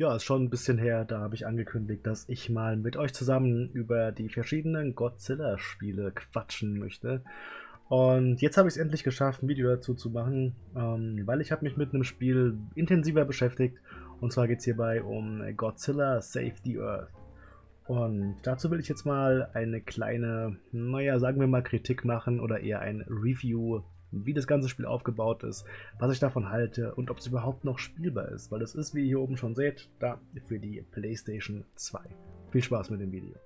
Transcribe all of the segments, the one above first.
Ja, ist schon ein bisschen her, da habe ich angekündigt, dass ich mal mit euch zusammen über die verschiedenen Godzilla-Spiele quatschen möchte. Und jetzt habe ich es endlich geschafft, ein Video dazu zu machen, ähm, weil ich habe mich mit einem Spiel intensiver beschäftigt. Und zwar geht es hierbei um Godzilla Save the Earth. Und dazu will ich jetzt mal eine kleine, naja, sagen wir mal Kritik machen oder eher ein Review wie das ganze Spiel aufgebaut ist, was ich davon halte und ob es überhaupt noch spielbar ist, weil das ist, wie ihr hier oben schon seht, da für die PlayStation 2. Viel Spaß mit dem Video.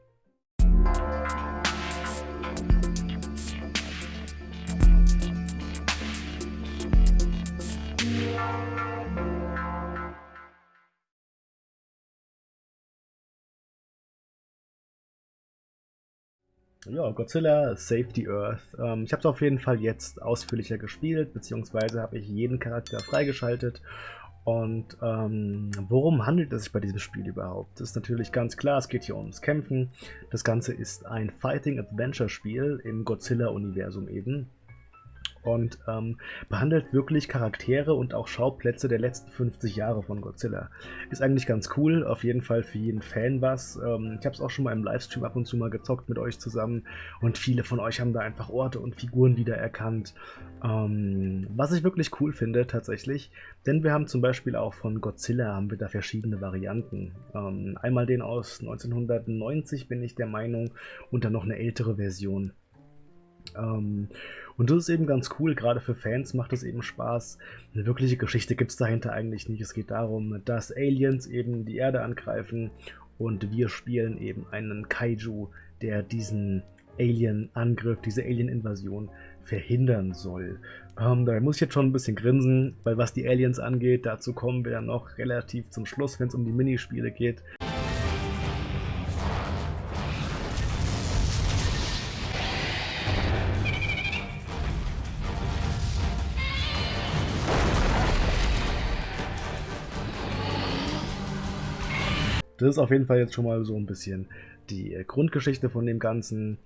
Ja, Godzilla Save the Earth. Ähm, ich habe es auf jeden Fall jetzt ausführlicher gespielt, beziehungsweise habe ich jeden Charakter freigeschaltet. Und ähm, worum handelt es sich bei diesem Spiel überhaupt? Das ist natürlich ganz klar, es geht hier ums Kämpfen. Das Ganze ist ein Fighting-Adventure-Spiel im Godzilla-Universum eben und ähm, behandelt wirklich Charaktere und auch Schauplätze der letzten 50 Jahre von Godzilla. Ist eigentlich ganz cool, auf jeden Fall für jeden Fan was. Ähm, ich habe es auch schon mal im Livestream ab und zu mal gezockt mit euch zusammen und viele von euch haben da einfach Orte und Figuren wiedererkannt. Ähm, was ich wirklich cool finde tatsächlich, denn wir haben zum Beispiel auch von Godzilla haben wir da verschiedene Varianten. Ähm, einmal den aus 1990 bin ich der Meinung und dann noch eine ältere Version. Ähm, und das ist eben ganz cool, gerade für Fans macht es eben Spaß. Eine wirkliche Geschichte gibt es dahinter eigentlich nicht. Es geht darum, dass Aliens eben die Erde angreifen und wir spielen eben einen Kaiju, der diesen Alien-Angriff, diese Alien-Invasion verhindern soll. Ähm, da muss ich jetzt schon ein bisschen grinsen, weil was die Aliens angeht, dazu kommen wir dann noch relativ zum Schluss, wenn es um die Minispiele geht. Das ist auf jeden Fall jetzt schon mal so ein bisschen die äh, Grundgeschichte von dem Ganzen.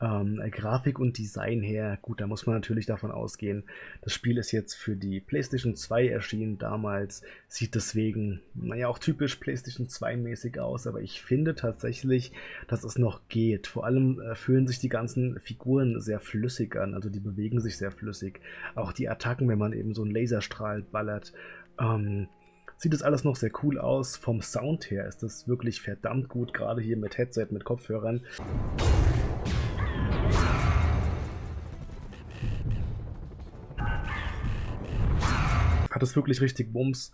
Ähm, äh, Grafik und Design her, gut, da muss man natürlich davon ausgehen. Das Spiel ist jetzt für die PlayStation 2 erschienen damals, sieht deswegen, naja, auch typisch PlayStation 2 mäßig aus, aber ich finde tatsächlich, dass es noch geht. Vor allem äh, fühlen sich die ganzen Figuren sehr flüssig an, also die bewegen sich sehr flüssig. Auch die Attacken, wenn man eben so einen Laserstrahl ballert, ähm, sieht das alles noch sehr cool aus. Vom Sound her ist das wirklich verdammt gut, gerade hier mit Headset, mit Kopfhörern. Hat es wirklich richtig Bums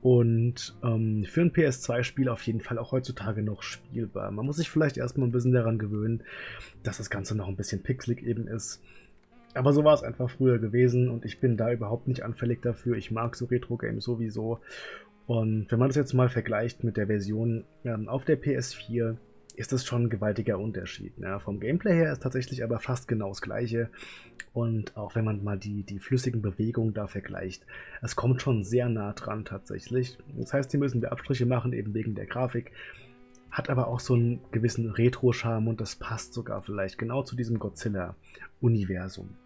und ähm, für ein PS2-Spiel auf jeden Fall auch heutzutage noch spielbar. Man muss sich vielleicht erstmal ein bisschen daran gewöhnen, dass das Ganze noch ein bisschen pixelig eben ist. Aber so war es einfach früher gewesen und ich bin da überhaupt nicht anfällig dafür. Ich mag so Retro-Games sowieso. Und wenn man das jetzt mal vergleicht mit der Version ähm, auf der PS4, ist das schon ein gewaltiger Unterschied. Ja, vom Gameplay her ist tatsächlich aber fast genau das gleiche. Und auch wenn man mal die, die flüssigen Bewegungen da vergleicht, es kommt schon sehr nah dran tatsächlich. Das heißt, hier müssen wir Abstriche machen, eben wegen der Grafik. Hat aber auch so einen gewissen Retro-Charme und das passt sogar vielleicht genau zu diesem Godzilla-Universum.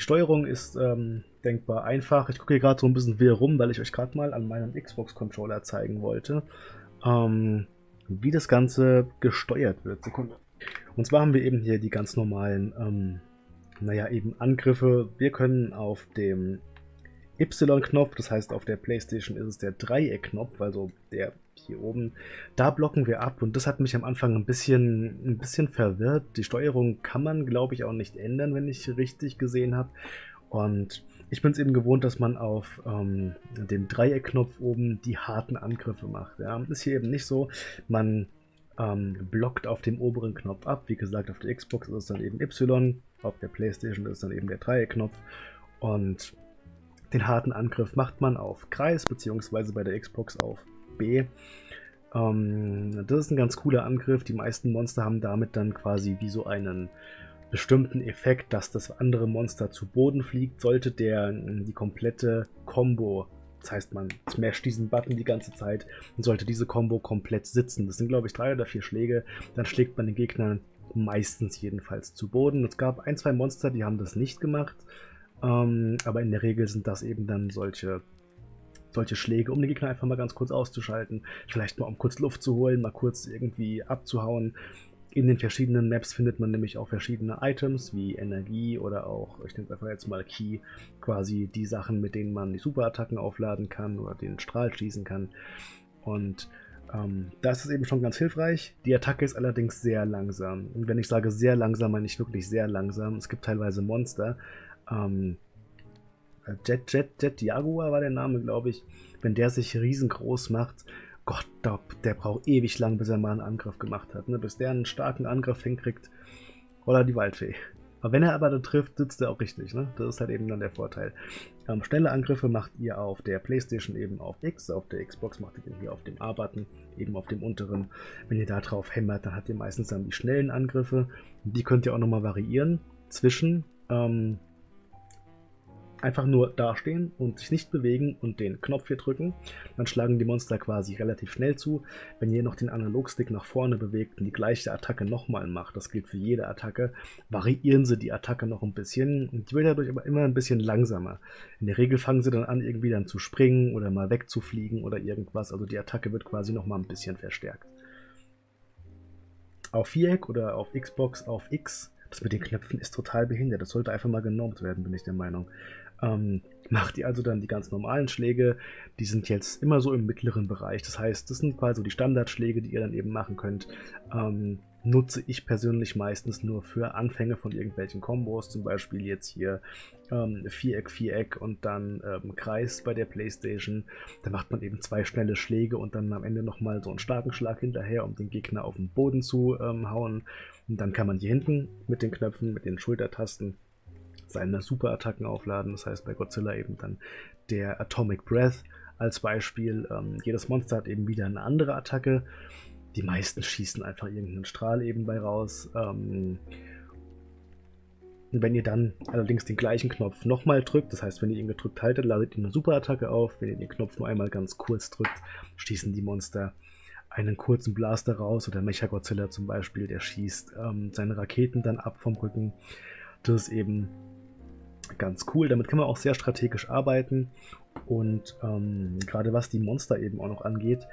Die Steuerung ist ähm, denkbar einfach. Ich gucke hier gerade so ein bisschen wirr rum, weil ich euch gerade mal an meinem Xbox-Controller zeigen wollte, ähm, wie das Ganze gesteuert wird. Sekunde. Und zwar haben wir eben hier die ganz normalen, ähm, naja, eben Angriffe. Wir können auf dem Y-Knopf, das heißt auf der Playstation ist es der Dreieck-Knopf, also der hier oben, da blocken wir ab und das hat mich am Anfang ein bisschen, ein bisschen verwirrt. Die Steuerung kann man, glaube ich, auch nicht ändern, wenn ich richtig gesehen habe. Und ich bin es eben gewohnt, dass man auf ähm, dem Dreieck-Knopf oben die harten Angriffe macht. Ja. Ist hier eben nicht so. Man ähm, blockt auf dem oberen Knopf ab. Wie gesagt, auf der Xbox ist es dann eben Y, auf der Playstation ist dann eben der Dreieck-Knopf. Und den harten Angriff macht man auf Kreis, beziehungsweise bei der Xbox auf B. Ähm, das ist ein ganz cooler Angriff. Die meisten Monster haben damit dann quasi wie so einen bestimmten Effekt, dass das andere Monster zu Boden fliegt, sollte der äh, die komplette Combo, das heißt man smasht diesen Button die ganze Zeit und sollte diese Combo komplett sitzen. Das sind glaube ich drei oder vier Schläge, dann schlägt man den Gegner meistens jedenfalls zu Boden. Es gab ein, zwei Monster, die haben das nicht gemacht. Ähm, aber in der Regel sind das eben dann solche solche Schläge, um den Gegner einfach mal ganz kurz auszuschalten. Vielleicht mal um kurz Luft zu holen, mal kurz irgendwie abzuhauen. In den verschiedenen Maps findet man nämlich auch verschiedene Items wie Energie oder auch, ich nenne einfach jetzt mal Key, quasi die Sachen, mit denen man die Superattacken aufladen kann oder den Strahl schießen kann. Und ähm, da ist eben schon ganz hilfreich. Die Attacke ist allerdings sehr langsam. Und wenn ich sage sehr langsam, meine ich wirklich sehr langsam. Es gibt teilweise Monster. Ähm, Jet, Jet, Jet Jaguar war der Name, glaube ich. Wenn der sich riesengroß macht, Gott, der braucht ewig lang, bis er mal einen Angriff gemacht hat. Ne? Bis der einen starken Angriff hinkriegt. Oder die Waldfee. Aber wenn er aber da trifft, sitzt er auch richtig. Ne? Das ist halt eben dann der Vorteil. Ähm, schnelle Angriffe macht ihr auf der Playstation eben auf X, auf der Xbox macht ihr den hier auf dem A-Button, eben auf dem unteren. Wenn ihr da drauf hämmert, dann habt ihr meistens dann die schnellen Angriffe. Die könnt ihr auch nochmal variieren zwischen ähm, einfach nur dastehen und sich nicht bewegen und den Knopf hier drücken. Dann schlagen die Monster quasi relativ schnell zu. Wenn ihr noch den Analogstick nach vorne bewegt und die gleiche Attacke nochmal macht, das gilt für jede Attacke, variieren sie die Attacke noch ein bisschen und die wird dadurch aber immer ein bisschen langsamer. In der Regel fangen sie dann an, irgendwie dann zu springen oder mal wegzufliegen oder irgendwas. Also die Attacke wird quasi nochmal ein bisschen verstärkt. Auf Viereck oder auf Xbox auf X das mit den Knöpfen ist total behindert. Das sollte einfach mal genormt werden, bin ich der Meinung. Ähm, macht ihr also dann die ganz normalen Schläge, die sind jetzt immer so im mittleren Bereich. Das heißt, das sind quasi die Standardschläge, die ihr dann eben machen könnt. Ähm, nutze ich persönlich meistens nur für Anfänge von irgendwelchen Kombos, zum Beispiel jetzt hier ähm, Viereck, Viereck und dann ähm, Kreis bei der Playstation. Da macht man eben zwei schnelle Schläge und dann am Ende nochmal so einen starken Schlag hinterher, um den Gegner auf den Boden zu ähm, hauen. Und dann kann man hier hinten mit den Knöpfen, mit den Schultertasten seine Superattacken aufladen. Das heißt bei Godzilla eben dann der Atomic Breath als Beispiel. Ähm, jedes Monster hat eben wieder eine andere Attacke. Die meisten schießen einfach irgendeinen Strahl eben bei raus. Ähm, wenn ihr dann allerdings den gleichen Knopf nochmal drückt, das heißt, wenn ihr ihn gedrückt haltet, ladet ihr eine Superattacke auf. Wenn ihr den Knopf nur einmal ganz kurz drückt, schießen die Monster einen kurzen Blaster raus. Oder Mechagodzilla zum Beispiel, der schießt ähm, seine Raketen dann ab vom Rücken. Das ist eben ganz cool. Damit kann man auch sehr strategisch arbeiten. Und ähm, gerade was die Monster eben auch noch angeht,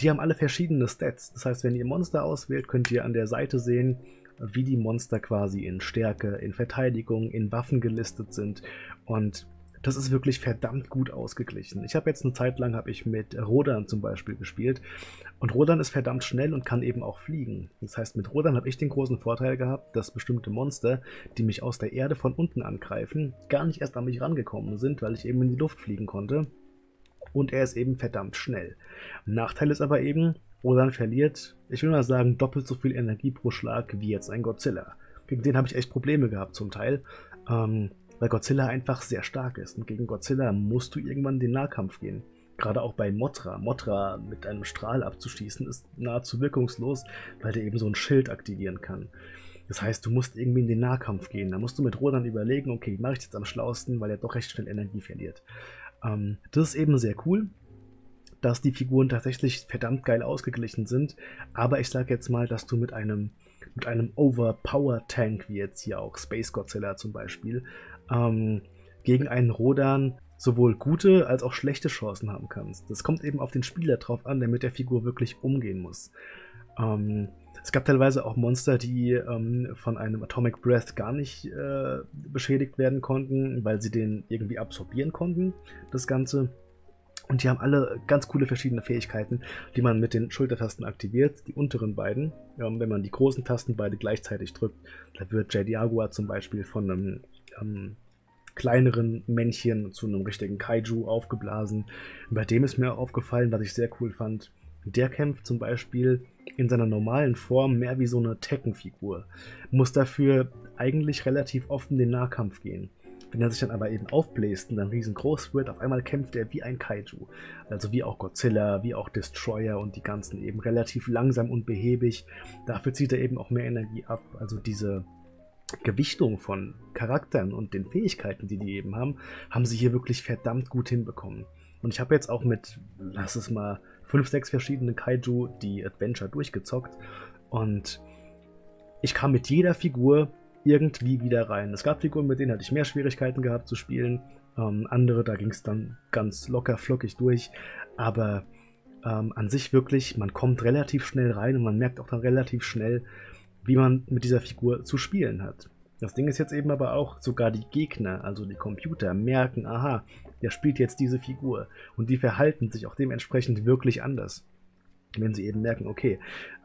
die haben alle verschiedene Stats. Das heißt, wenn ihr Monster auswählt, könnt ihr an der Seite sehen, wie die Monster quasi in Stärke, in Verteidigung, in Waffen gelistet sind. Und das ist wirklich verdammt gut ausgeglichen. Ich habe jetzt eine Zeit lang ich mit Rodan zum Beispiel gespielt und Rodan ist verdammt schnell und kann eben auch fliegen. Das heißt, mit Rodan habe ich den großen Vorteil gehabt, dass bestimmte Monster, die mich aus der Erde von unten angreifen, gar nicht erst an mich rangekommen sind, weil ich eben in die Luft fliegen konnte. Und er ist eben verdammt schnell. Nachteil ist aber eben, Rodan verliert, ich will mal sagen, doppelt so viel Energie pro Schlag wie jetzt ein Godzilla. Gegen den habe ich echt Probleme gehabt zum Teil. Ähm, weil Godzilla einfach sehr stark ist. Und gegen Godzilla musst du irgendwann in den Nahkampf gehen. Gerade auch bei Motra. Motra mit einem Strahl abzuschießen ist nahezu wirkungslos, weil der eben so ein Schild aktivieren kann. Das heißt, du musst irgendwie in den Nahkampf gehen. Da musst du mit Rodan überlegen, okay, mache ich jetzt am schlausten, weil er doch recht schnell Energie verliert. Ähm, das ist eben sehr cool, dass die Figuren tatsächlich verdammt geil ausgeglichen sind. Aber ich sage jetzt mal, dass du mit einem mit einem Overpower Tank, wie jetzt hier auch Space Godzilla zum Beispiel, ähm, gegen einen Rodan sowohl gute als auch schlechte Chancen haben kannst. Das kommt eben auf den Spieler drauf an, der mit der Figur wirklich umgehen muss. Ähm, es gab teilweise auch Monster, die ähm, von einem Atomic Breath gar nicht äh, beschädigt werden konnten, weil sie den irgendwie absorbieren konnten, das Ganze. Und die haben alle ganz coole verschiedene Fähigkeiten, die man mit den Schultertasten aktiviert. Die unteren beiden, ähm, wenn man die großen Tasten beide gleichzeitig drückt, da wird J. Jaguar zum Beispiel von einem ähm, kleineren Männchen zu einem richtigen Kaiju aufgeblasen. Bei dem ist mir aufgefallen, was ich sehr cool fand. Der kämpft zum Beispiel in seiner normalen Form mehr wie so eine Tekken-Figur. Muss dafür eigentlich relativ oft in den Nahkampf gehen. Wenn er sich dann aber eben aufbläst und dann riesengroß wird, auf einmal kämpft er wie ein Kaiju. Also wie auch Godzilla, wie auch Destroyer und die ganzen eben relativ langsam und behäbig. Dafür zieht er eben auch mehr Energie ab. Also diese Gewichtung von Charakteren und den Fähigkeiten, die die eben haben, haben sie hier wirklich verdammt gut hinbekommen. Und ich habe jetzt auch mit, lass es mal, fünf, sechs verschiedenen Kaiju die Adventure durchgezockt und ich kam mit jeder Figur irgendwie wieder rein. Es gab Figuren, mit denen hatte ich mehr Schwierigkeiten gehabt zu spielen. Ähm, andere, da ging es dann ganz locker flockig durch. Aber ähm, an sich wirklich, man kommt relativ schnell rein und man merkt auch dann relativ schnell, wie man mit dieser Figur zu spielen hat. Das Ding ist jetzt eben aber auch, sogar die Gegner, also die Computer, merken, aha, der spielt jetzt diese Figur. Und die verhalten sich auch dementsprechend wirklich anders. Wenn sie eben merken, okay,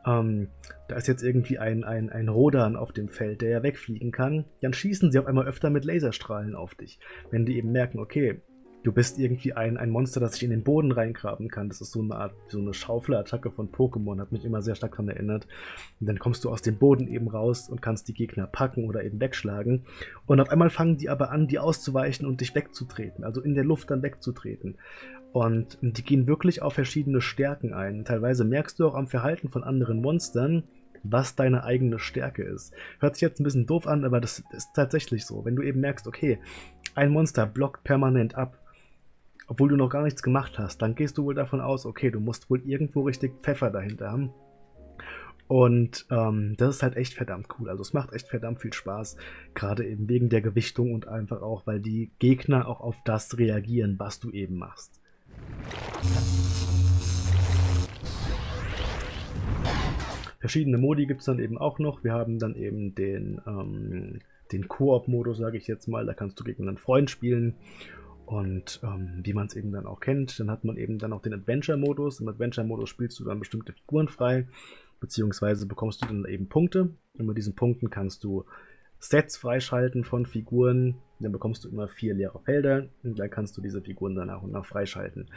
ähm, da ist jetzt irgendwie ein, ein, ein Rodan auf dem Feld, der ja wegfliegen kann, dann schießen sie auf einmal öfter mit Laserstrahlen auf dich. Wenn die eben merken, okay, du bist irgendwie ein, ein Monster, das sich in den Boden reingraben kann. Das ist so eine Art, so eine Schaufelattacke von Pokémon, hat mich immer sehr stark daran erinnert. Und dann kommst du aus dem Boden eben raus und kannst die Gegner packen oder eben wegschlagen. Und auf einmal fangen die aber an, die auszuweichen und dich wegzutreten, also in der Luft dann wegzutreten. Und die gehen wirklich auf verschiedene Stärken ein. Teilweise merkst du auch am Verhalten von anderen Monstern, was deine eigene Stärke ist. Hört sich jetzt ein bisschen doof an, aber das ist tatsächlich so. Wenn du eben merkst, okay, ein Monster blockt permanent ab, obwohl du noch gar nichts gemacht hast, dann gehst du wohl davon aus, okay, du musst wohl irgendwo richtig Pfeffer dahinter haben. Und ähm, das ist halt echt verdammt cool. Also es macht echt verdammt viel Spaß, gerade eben wegen der Gewichtung und einfach auch, weil die Gegner auch auf das reagieren, was du eben machst. Verschiedene Modi gibt es dann eben auch noch. Wir haben dann eben den, ähm, den Koop-Modus, sage ich jetzt mal. Da kannst du gegen einen Freund spielen. Und ähm, wie man es eben dann auch kennt, dann hat man eben dann auch den Adventure-Modus. Im Adventure-Modus spielst du dann bestimmte Figuren frei, beziehungsweise bekommst du dann eben Punkte. Und mit diesen Punkten kannst du Sets freischalten von Figuren. Dann bekommst du immer vier leere Felder und dann kannst du diese Figuren dann nach und nach freischalten.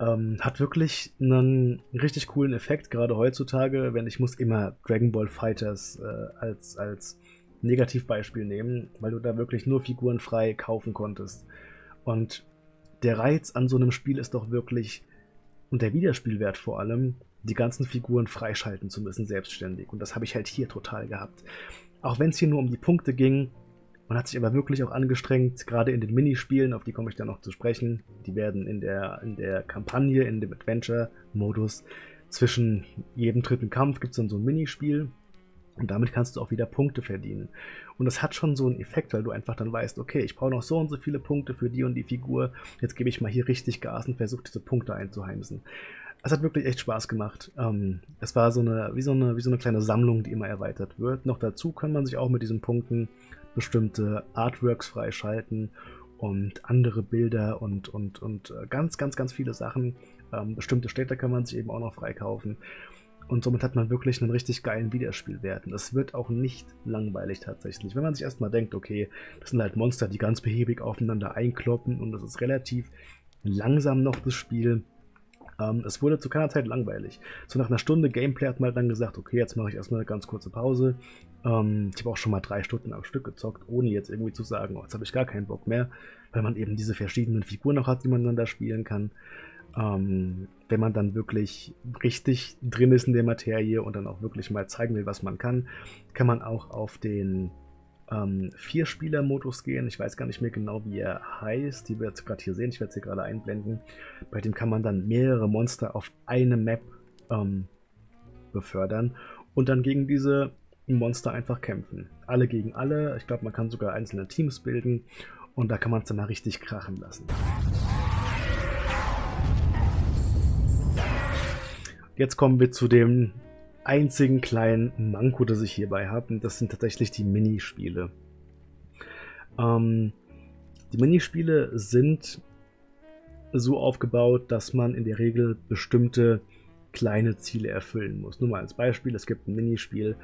Ähm, hat wirklich einen richtig coolen Effekt, gerade heutzutage, wenn ich muss immer Dragon Ball Fighters äh, als, als Negativbeispiel nehmen, weil du da wirklich nur Figuren frei kaufen konntest. Und der Reiz an so einem Spiel ist doch wirklich, und der Wiederspielwert vor allem, die ganzen Figuren freischalten zu müssen, selbstständig. Und das habe ich halt hier total gehabt. Auch wenn es hier nur um die Punkte ging, man hat sich aber wirklich auch angestrengt, gerade in den Minispielen, auf die komme ich dann noch zu sprechen. Die werden in der, in der Kampagne, in dem Adventure-Modus, zwischen jedem dritten Kampf gibt es dann so ein Minispiel. Und damit kannst du auch wieder Punkte verdienen. Und das hat schon so einen Effekt, weil du einfach dann weißt, okay, ich brauche noch so und so viele Punkte für die und die Figur. Jetzt gebe ich mal hier richtig Gas und versuche diese Punkte einzuheimsen. Es hat wirklich echt Spaß gemacht. Ähm, es war so eine wie, so eine, wie so eine kleine Sammlung, die immer erweitert wird. Noch dazu kann man sich auch mit diesen Punkten bestimmte Artworks freischalten und andere Bilder und, und, und äh, ganz, ganz, ganz viele Sachen. Ähm, bestimmte Städte kann man sich eben auch noch freikaufen. Und somit hat man wirklich einen richtig geilen Wiederspielwert. Und das wird auch nicht langweilig tatsächlich. Wenn man sich erstmal denkt, okay, das sind halt Monster, die ganz behäbig aufeinander einkloppen und das ist relativ langsam noch das Spiel. Ähm, es wurde zu keiner Zeit langweilig. So nach einer Stunde Gameplay hat man dann gesagt, okay, jetzt mache ich erstmal eine ganz kurze Pause. Ähm, ich habe auch schon mal drei Stunden am Stück gezockt, ohne jetzt irgendwie zu sagen, oh, jetzt habe ich gar keinen Bock mehr, weil man eben diese verschiedenen Figuren noch hat, die man dann da spielen kann. Ähm, wenn man dann wirklich richtig drin ist in der Materie und dann auch wirklich mal zeigen will, was man kann, kann man auch auf den ähm, Vier-Spieler-Modus gehen. Ich weiß gar nicht mehr genau, wie er heißt. Die wir jetzt gerade hier sehen. Ich werde sie gerade einblenden. Bei dem kann man dann mehrere Monster auf eine Map ähm, befördern und dann gegen diese Monster einfach kämpfen. Alle gegen alle. Ich glaube, man kann sogar einzelne Teams bilden und da kann man es dann mal richtig krachen lassen. Jetzt kommen wir zu dem einzigen kleinen Manko, das ich hierbei habe. Und das sind tatsächlich die Minispiele. Ähm, die Minispiele sind so aufgebaut, dass man in der Regel bestimmte kleine Ziele erfüllen muss. Nur mal als Beispiel, es gibt ein Minispiel,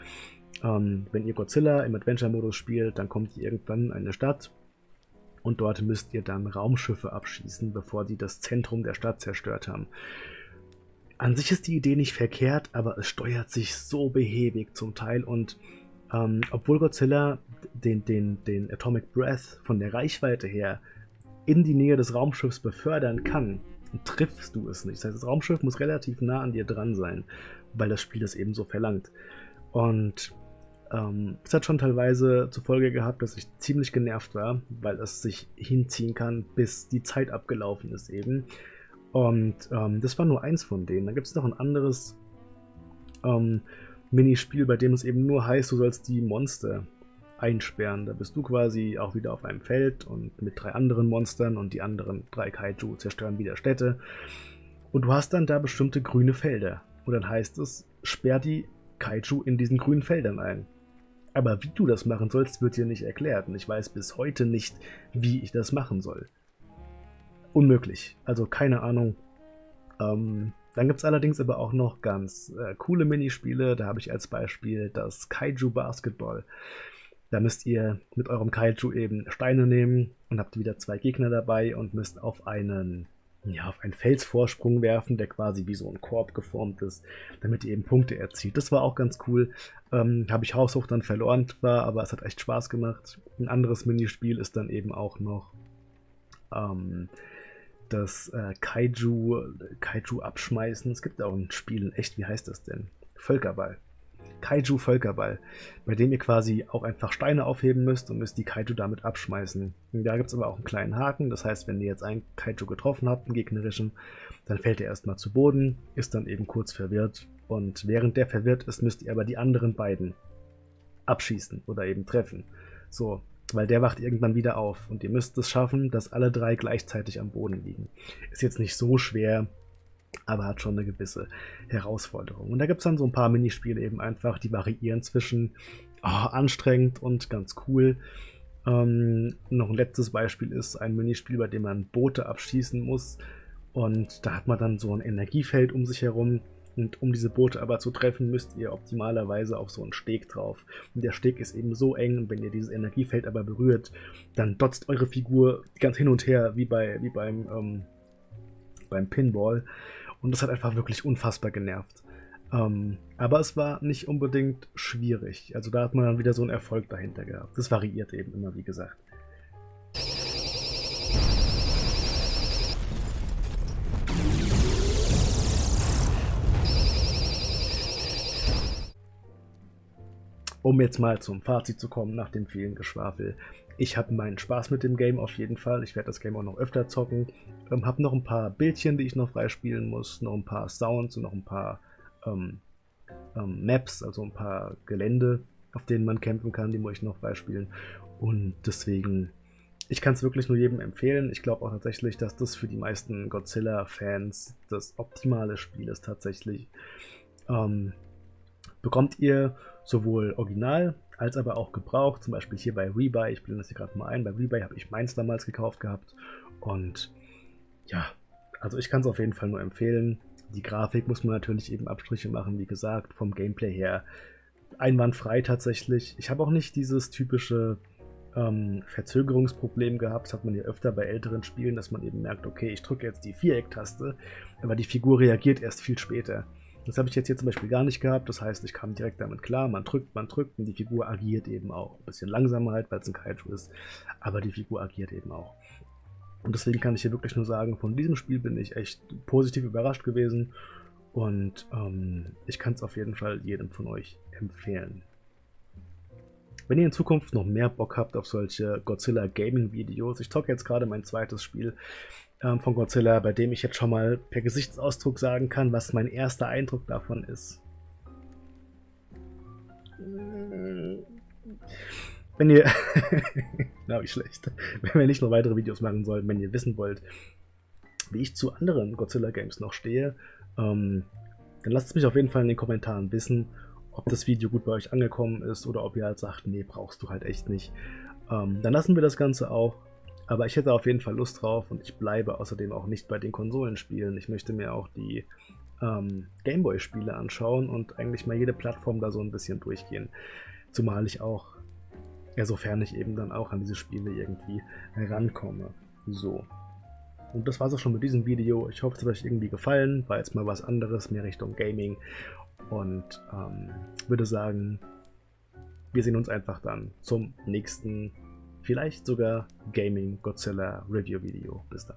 ähm, wenn ihr Godzilla im Adventure-Modus spielt, dann kommt ihr irgendwann in eine Stadt und dort müsst ihr dann Raumschiffe abschießen, bevor die das Zentrum der Stadt zerstört haben. An sich ist die Idee nicht verkehrt, aber es steuert sich so behäbig zum Teil und ähm, obwohl Godzilla den, den, den Atomic Breath von der Reichweite her in die Nähe des Raumschiffs befördern kann, triffst du es nicht. Das heißt, das Raumschiff muss relativ nah an dir dran sein, weil das Spiel das eben so verlangt. Und ähm, es hat schon teilweise zur Folge gehabt, dass ich ziemlich genervt war, weil es sich hinziehen kann, bis die Zeit abgelaufen ist eben. Und ähm, das war nur eins von denen. Da gibt es noch ein anderes ähm, Minispiel, bei dem es eben nur heißt, du sollst die Monster einsperren. Da bist du quasi auch wieder auf einem Feld und mit drei anderen Monstern und die anderen drei Kaiju zerstören wieder Städte. Und du hast dann da bestimmte grüne Felder. Und dann heißt es, sperr die Kaiju in diesen grünen Feldern ein. Aber wie du das machen sollst, wird dir nicht erklärt. Und ich weiß bis heute nicht, wie ich das machen soll. Unmöglich. Also keine Ahnung. Ähm, dann gibt es allerdings aber auch noch ganz äh, coole Minispiele. Da habe ich als Beispiel das Kaiju Basketball. Da müsst ihr mit eurem Kaiju eben Steine nehmen und habt wieder zwei Gegner dabei und müsst auf einen, ja, auf einen Felsvorsprung werfen, der quasi wie so ein Korb geformt ist, damit ihr eben Punkte erzielt. Das war auch ganz cool. Ähm, habe ich haushoch dann verloren war, aber es hat echt Spaß gemacht. Ein anderes Minispiel ist dann eben auch noch ähm, das äh, Kaiju, Kaiju abschmeißen. Es gibt auch ein Spiel in echt, wie heißt das denn? Völkerball. Kaiju Völkerball, bei dem ihr quasi auch einfach Steine aufheben müsst und müsst die Kaiju damit abschmeißen. Da gibt es aber auch einen kleinen Haken, das heißt, wenn ihr jetzt einen Kaiju getroffen habt, einen gegnerischen, dann fällt er erstmal zu Boden, ist dann eben kurz verwirrt und während der verwirrt ist, müsst ihr aber die anderen beiden abschießen oder eben treffen. So, weil der wacht irgendwann wieder auf und ihr müsst es schaffen, dass alle drei gleichzeitig am Boden liegen. Ist jetzt nicht so schwer, aber hat schon eine gewisse Herausforderung. Und da gibt es dann so ein paar Minispiele eben einfach, die variieren zwischen oh, anstrengend und ganz cool. Ähm, noch ein letztes Beispiel ist ein Minispiel, bei dem man Boote abschießen muss. Und da hat man dann so ein Energiefeld um sich herum, und um diese Boote aber zu treffen, müsst ihr optimalerweise auf so einen Steg drauf. Und der Steg ist eben so eng, und wenn ihr dieses Energiefeld aber berührt, dann dotzt eure Figur ganz hin und her, wie, bei, wie beim, ähm, beim Pinball. Und das hat einfach wirklich unfassbar genervt. Ähm, aber es war nicht unbedingt schwierig. Also da hat man dann wieder so einen Erfolg dahinter gehabt. Das variiert eben immer, wie gesagt. Um jetzt mal zum Fazit zu kommen nach dem vielen Geschwafel. Ich habe meinen Spaß mit dem Game auf jeden Fall. Ich werde das Game auch noch öfter zocken. Ähm, habe noch ein paar Bildchen, die ich noch freispielen muss, noch ein paar Sounds und noch ein paar ähm, ähm, Maps, also ein paar Gelände, auf denen man kämpfen kann, die muss ich noch freispielen. Und deswegen, ich kann es wirklich nur jedem empfehlen. Ich glaube auch tatsächlich, dass das für die meisten Godzilla-Fans das optimale Spiel ist tatsächlich. Ähm, bekommt ihr sowohl original als aber auch gebraucht, zum Beispiel hier bei Rebuy, ich blende das hier gerade mal ein, bei Rebuy habe ich meins damals gekauft gehabt und ja, also ich kann es auf jeden Fall nur empfehlen. Die Grafik muss man natürlich eben Abstriche machen, wie gesagt, vom Gameplay her einwandfrei tatsächlich. Ich habe auch nicht dieses typische ähm, Verzögerungsproblem gehabt, das hat man ja öfter bei älteren Spielen, dass man eben merkt, okay, ich drücke jetzt die Viereck-Taste, aber die Figur reagiert erst viel später. Das habe ich jetzt hier zum Beispiel gar nicht gehabt. Das heißt, ich kam direkt damit klar. Man drückt, man drückt und die Figur agiert eben auch. Ein bisschen langsamer halt, weil es ein Kaiju ist. Aber die Figur agiert eben auch. Und deswegen kann ich hier wirklich nur sagen, von diesem Spiel bin ich echt positiv überrascht gewesen. Und ähm, ich kann es auf jeden Fall jedem von euch empfehlen. Wenn ihr in Zukunft noch mehr Bock habt auf solche Godzilla Gaming Videos, ich zocke jetzt gerade mein zweites Spiel, ähm, von Godzilla, bei dem ich jetzt schon mal per Gesichtsausdruck sagen kann, was mein erster Eindruck davon ist. Wenn ihr, na wie schlecht, wenn wir nicht noch weitere Videos machen sollen, wenn ihr wissen wollt, wie ich zu anderen Godzilla Games noch stehe, ähm, dann lasst es mich auf jeden Fall in den Kommentaren wissen, ob das Video gut bei euch angekommen ist oder ob ihr halt sagt, nee, brauchst du halt echt nicht. Ähm, dann lassen wir das Ganze auch. Aber ich hätte auf jeden Fall Lust drauf und ich bleibe außerdem auch nicht bei den Konsolenspielen. Ich möchte mir auch die ähm, Gameboy-Spiele anschauen und eigentlich mal jede Plattform da so ein bisschen durchgehen. Zumal ich auch, ja, sofern ich eben dann auch an diese Spiele irgendwie herankomme. So. Und das war es auch schon mit diesem Video. Ich hoffe, es hat euch irgendwie gefallen. War jetzt mal was anderes, mehr Richtung Gaming. Und ähm, würde sagen, wir sehen uns einfach dann zum nächsten vielleicht sogar Gaming Godzilla Review Video. Bis dann.